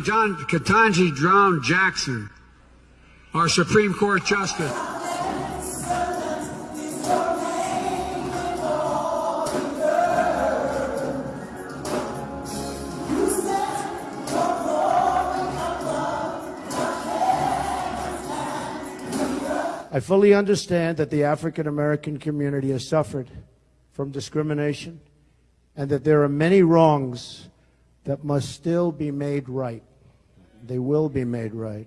Ketanji Brown Jackson, our Supreme Court Justice. I fully understand that the African American community has suffered from discrimination and that there are many wrongs that must still be made right. They will be made right.